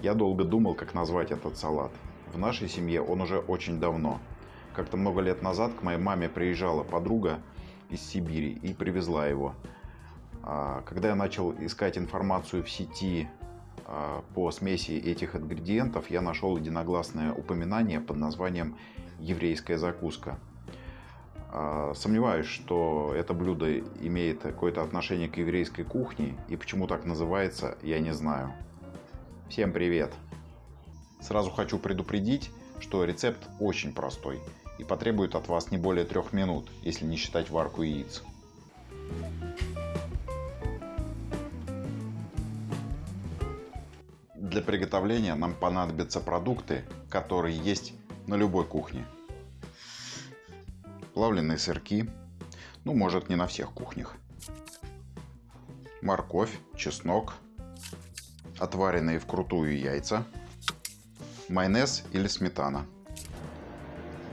Я долго думал, как назвать этот салат. В нашей семье он уже очень давно. Как-то много лет назад к моей маме приезжала подруга из Сибири и привезла его. А, когда я начал искать информацию в сети а, по смеси этих ингредиентов, я нашел единогласное упоминание под названием «еврейская закуска». А, сомневаюсь, что это блюдо имеет какое-то отношение к еврейской кухне и почему так называется, я не знаю. Всем привет! Сразу хочу предупредить, что рецепт очень простой и потребует от вас не более трех минут, если не считать варку яиц. Для приготовления нам понадобятся продукты, которые есть на любой кухне. Плавленые сырки, ну может не на всех кухнях. Морковь, чеснок, отваренные вкрутую яйца, майонез или сметана.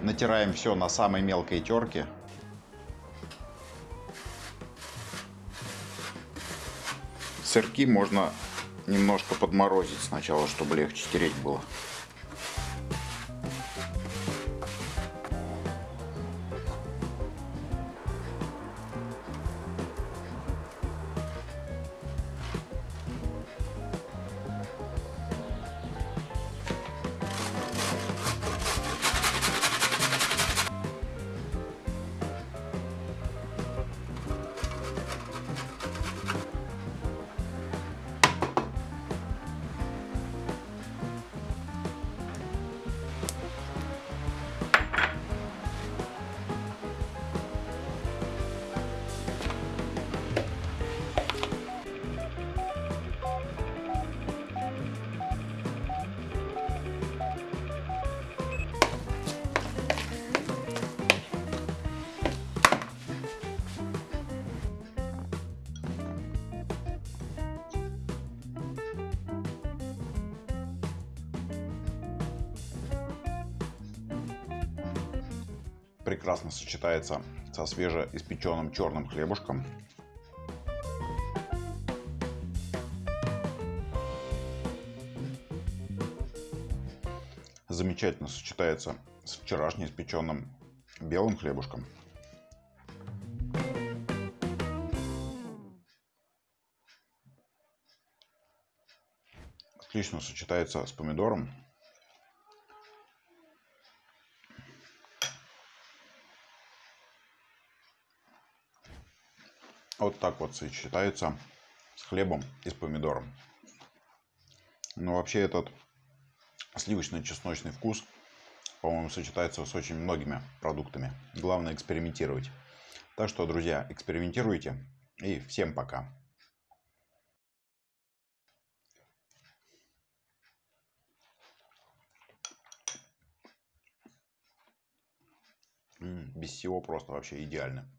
Натираем все на самой мелкой терке. Сырки можно немножко подморозить сначала, чтобы легче тереть было. Прекрасно сочетается со свежеиспеченным черным хлебушком. Замечательно сочетается с вчерашним испеченным белым хлебушком. Отлично сочетается с помидором Вот так вот сочетается с хлебом и с помидором. Но вообще этот сливочно-чесночный вкус, по-моему, сочетается с очень многими продуктами. Главное экспериментировать. Так что, друзья, экспериментируйте. И всем пока. без всего просто вообще идеально.